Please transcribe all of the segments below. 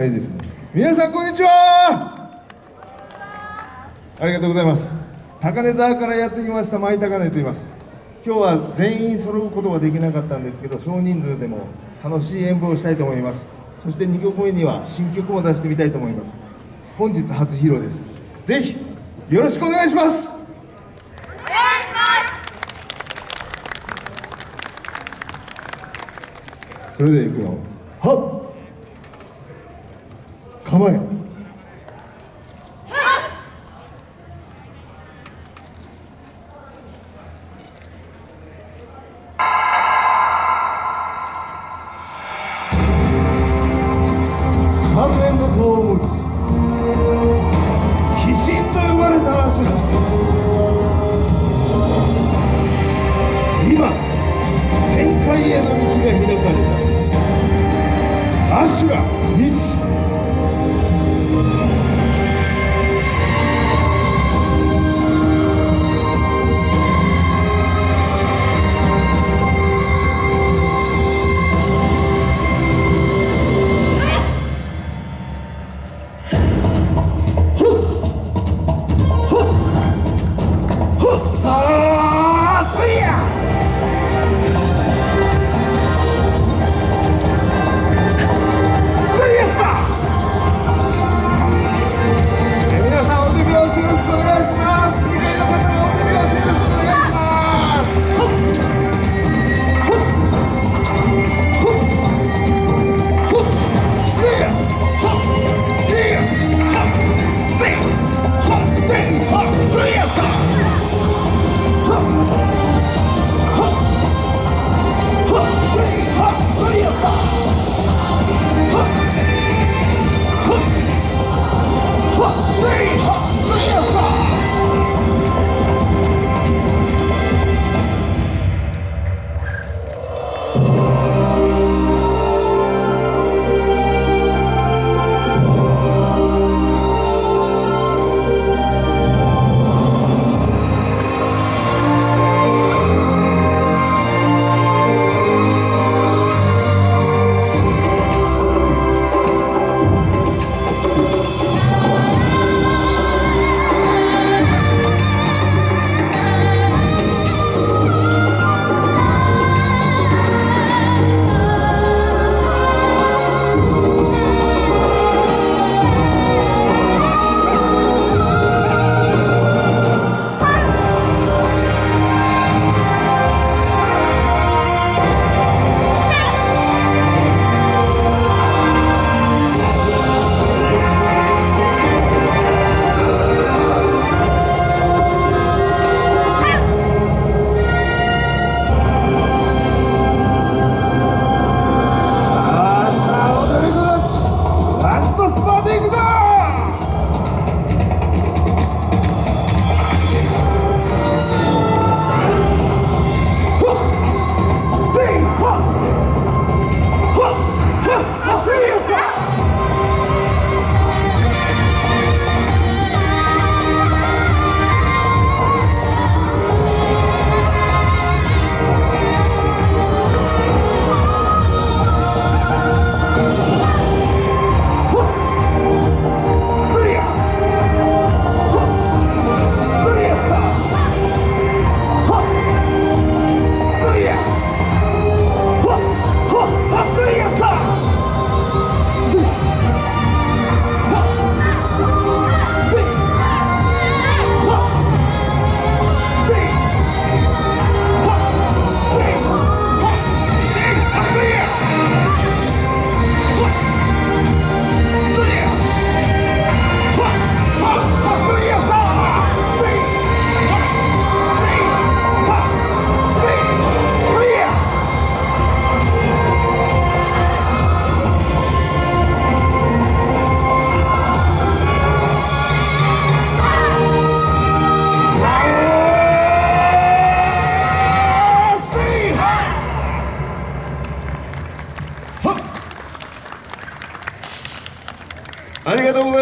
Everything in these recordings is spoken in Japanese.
はいですね。皆さんこんにちは。ありがとうございます。高根沢からやってきました舞高根と言います。今日は全員揃うことができなかったんですけど、少人数でも楽しい演舞をしたいと思います。そして2曲目には新曲も出してみたいと思います。本日初披露です。ぜひよろしくお願いします。お願いしますそれではいくよ。はっ。構え。三面の顔を持ち鬼神と呼ばれた足だ今天界への道が開かれたアシュ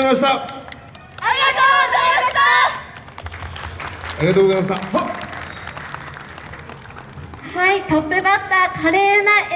ました。ありがとうございましたありがとうございました。はい、トップバッター華麗な